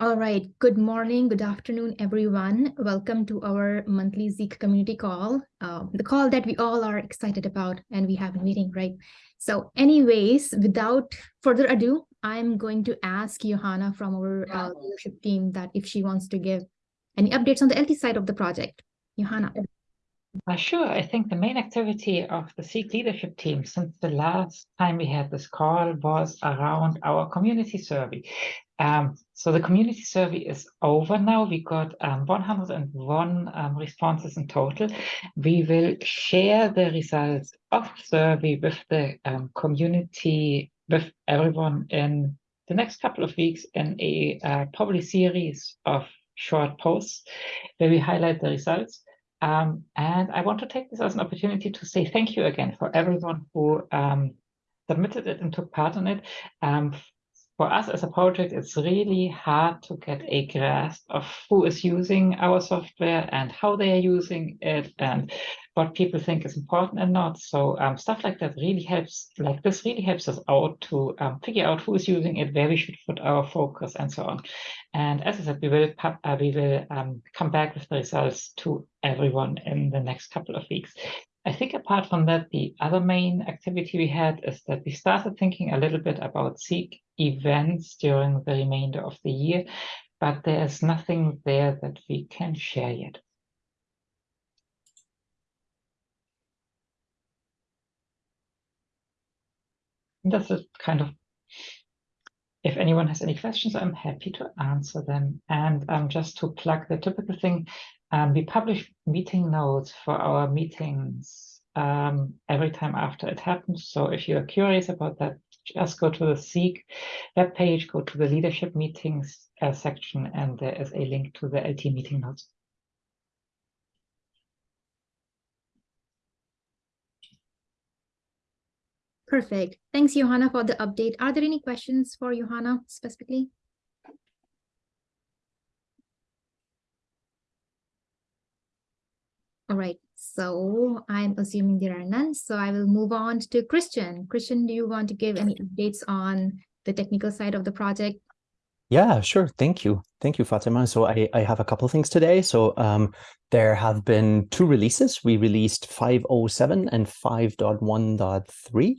All right. Good morning, good afternoon, everyone. Welcome to our monthly Zeek community call, um, the call that we all are excited about and we have a meeting, right? So anyways, without further ado, I'm going to ask Johanna from our uh, leadership team that if she wants to give any updates on the LT side of the project. Johanna. Uh, sure. I think the main activity of the Zeek leadership team since the last time we had this call was around our community survey. Um, so the community survey is over now. We got um, 101 um, responses in total. We will share the results of the survey with the um, community, with everyone in the next couple of weeks in a uh, probably series of short posts where we highlight the results. Um, and I want to take this as an opportunity to say thank you again for everyone who um, submitted it and took part in it. Um, for us as a project, it's really hard to get a grasp of who is using our software and how they are using it and what people think is important and not. So um, stuff like that really helps, like this really helps us out to um, figure out who is using it, where we should put our focus and so on. And as I said, we will, uh, we will um, come back with the results to everyone in the next couple of weeks. I think apart from that, the other main activity we had is that we started thinking a little bit about Zeek events during the remainder of the year, but there's nothing there that we can share yet. that's it kind of if anyone has any questions, I'm happy to answer them. And um, just to plug the typical thing, um, we publish meeting notes for our meetings um, every time after it happens. So if you're curious about that, just go to the Zeek webpage, go to the leadership meetings uh, section, and there is a link to the LT meeting notes. Perfect. Thanks, Johanna, for the update. Are there any questions for Johanna specifically? All right, so I'm assuming there are none, so I will move on to Christian. Christian, do you want to give any updates on the technical side of the project? Yeah, sure. Thank you. Thank you, Fatima. So I, I have a couple of things today. So um, there have been two releases. We released 5.07 and 5.1.3.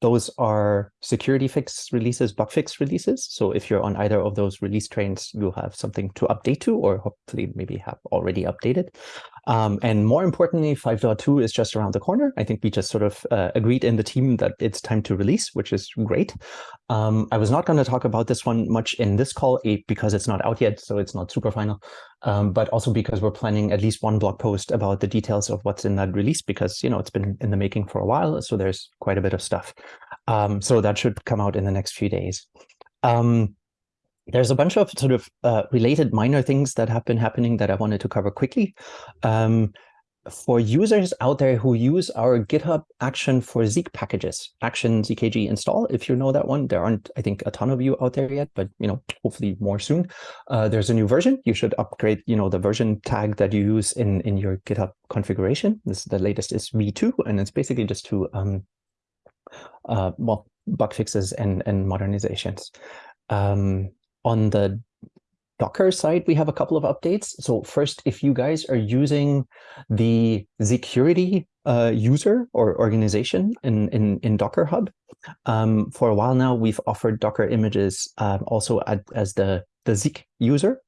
Those are security fix releases, bug fix releases. So if you're on either of those release trains, you'll have something to update to, or hopefully maybe have already updated. Um, and more importantly, 5.2 is just around the corner. I think we just sort of uh, agreed in the team that it's time to release, which is great. Um, I was not going to talk about this one much in this call because it's not out yet, so it's not super final um, but also because we're planning at least one blog post about the details of what's in that release because, you know, it's been in the making for a while, so there's quite a bit of stuff. Um, so that should come out in the next few days. Um, there's a bunch of sort of uh, related minor things that have been happening that I wanted to cover quickly. Um, for users out there who use our GitHub action for Zeek packages, action ZKG install, if you know that one, there aren't, I think, a ton of you out there yet, but, you know, hopefully more soon. Uh, there's a new version. You should upgrade, you know, the version tag that you use in, in your GitHub configuration. This the latest is V2, and it's basically just to, um, uh, well, bug fixes and, and modernizations. Um, on the Docker side, we have a couple of updates. So first, if you guys are using the security uh, user or organization in, in, in Docker Hub, um, for a while now, we've offered Docker images um, also at, as the, the Zeek user.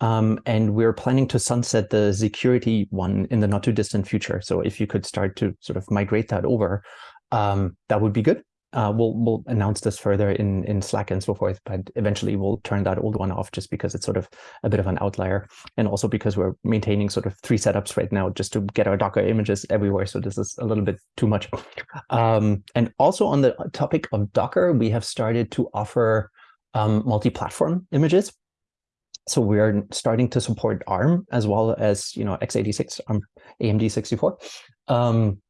Um, and we're planning to sunset the security one in the not too distant future. So if you could start to sort of migrate that over, um, that would be good uh, we'll we'll announce this further in in Slack and so forth, but eventually we'll turn that old one off just because it's sort of a bit of an outlier, and also because we're maintaining sort of three setups right now just to get our Docker images everywhere. So this is a little bit too much. Um, and also on the topic of Docker, we have started to offer um, multi-platform images. So we're starting to support ARM as well as you know x86 ARM AMD 64. Um,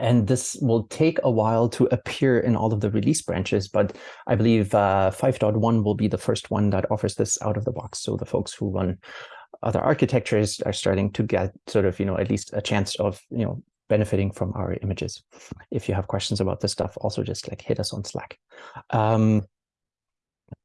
and this will take a while to appear in all of the release branches, but I believe uh, 5.1 will be the first one that offers this out of the box. So the folks who run other architectures are starting to get sort of, you know, at least a chance of, you know, benefiting from our images. If you have questions about this stuff, also just like hit us on Slack. Um,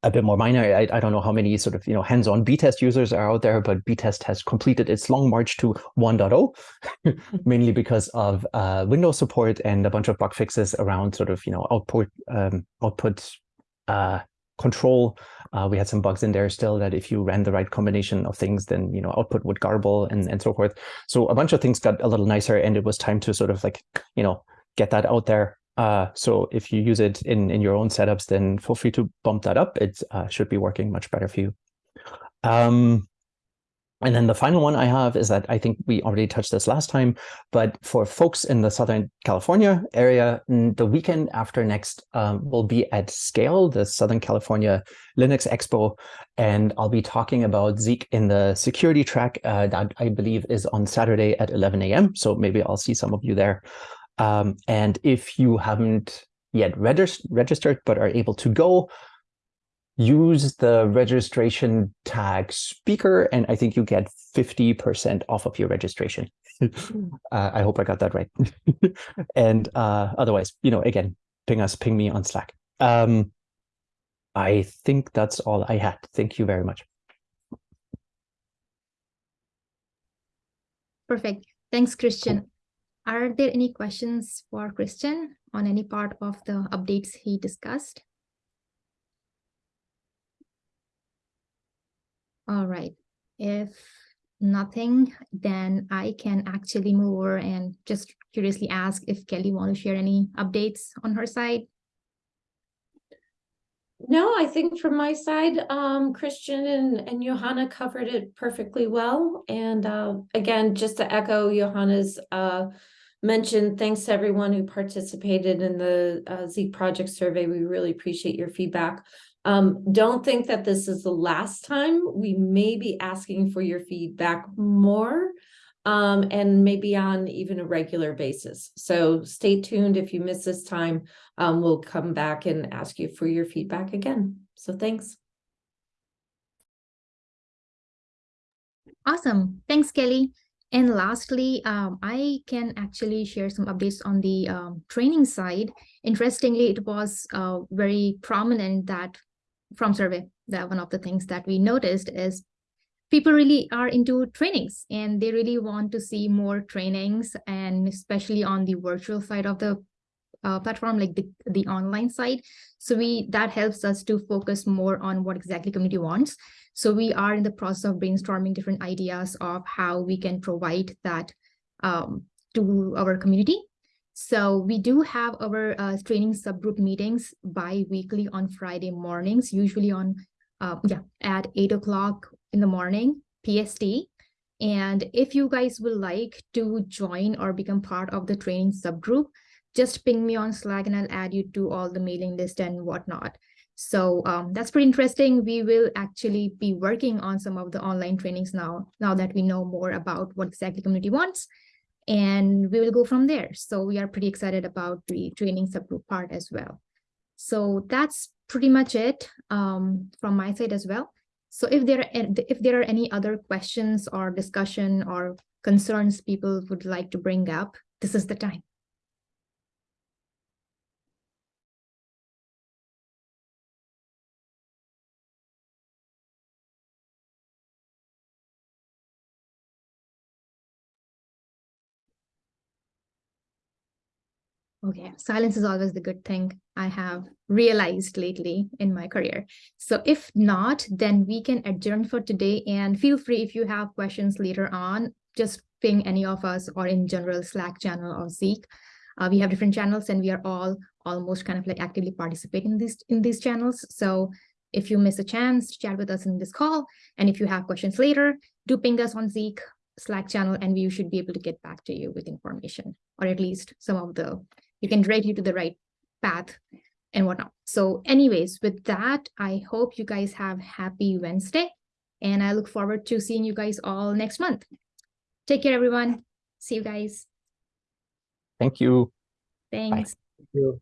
a bit more minor. I, I don't know how many sort of you know hands-on btest users are out there, but btest has completed its long march to 1.0, mainly because of uh, Windows support and a bunch of bug fixes around sort of you know output um, output uh, control. Uh, we had some bugs in there still that if you ran the right combination of things, then you know output would garble and and so forth. So a bunch of things got a little nicer, and it was time to sort of like you know get that out there uh, so if you use it in, in your own setups, then feel free to bump that up. It uh, should be working much better for you. Um, and then the final one I have is that I think we already touched this last time, but for folks in the Southern California area, the weekend after next um, will be at Scale, the Southern California Linux Expo, and I'll be talking about Zeek in the security track uh, that I believe is on Saturday at 11 a.m. So maybe I'll see some of you there. Um, and if you haven't yet regist registered but are able to go, use the registration tag speaker, and I think you get 50% off of your registration. uh, I hope I got that right. and uh, otherwise, you know, again, ping us, ping me on Slack. Um, I think that's all I had. Thank you very much. Perfect. Thanks, Christian. Are there any questions for Christian on any part of the updates he discussed? All right. If nothing, then I can actually move over and just curiously ask if Kelly want to share any updates on her side. No, I think from my side, um, Christian and, and Johanna covered it perfectly well. And uh, again, just to echo Johanna's uh, mention, thanks to everyone who participated in the uh, Zeek project survey. We really appreciate your feedback. Um, don't think that this is the last time. We may be asking for your feedback more um, and maybe on even a regular basis. So stay tuned. If you miss this time, um, we'll come back and ask you for your feedback again. So thanks. Awesome. Thanks, Kelly. And lastly, um, I can actually share some updates on the um, training side. Interestingly, it was uh, very prominent that from survey that one of the things that we noticed is people really are into trainings and they really want to see more trainings and especially on the virtual side of the uh, platform like the, the online side so we that helps us to focus more on what exactly community wants so we are in the process of brainstorming different ideas of how we can provide that um, to our community so we do have our uh, training subgroup meetings bi-weekly on friday mornings usually on uh, yeah at eight o'clock in the morning pst and if you guys would like to join or become part of the training subgroup just ping me on Slack and I'll add you to all the mailing list and whatnot. So um, that's pretty interesting. We will actually be working on some of the online trainings now, now that we know more about what exactly community wants, and we will go from there. So we are pretty excited about the training subgroup part as well. So that's pretty much it um, from my side as well. So if there are if there are any other questions or discussion or concerns people would like to bring up, this is the time. Okay, silence is always the good thing I have realized lately in my career. So if not, then we can adjourn for today and feel free if you have questions later on, just ping any of us or in general Slack channel or Zeek. Uh, we have different channels and we are all almost kind of like actively participating in these in these channels. So if you miss a chance to chat with us in this call, and if you have questions later, do ping us on Zeek Slack channel and we should be able to get back to you with information or at least some of the you can direct you to the right path and whatnot. So anyways, with that, I hope you guys have happy Wednesday and I look forward to seeing you guys all next month. Take care, everyone. See you guys. Thank you. Thanks. Bye. Thank you.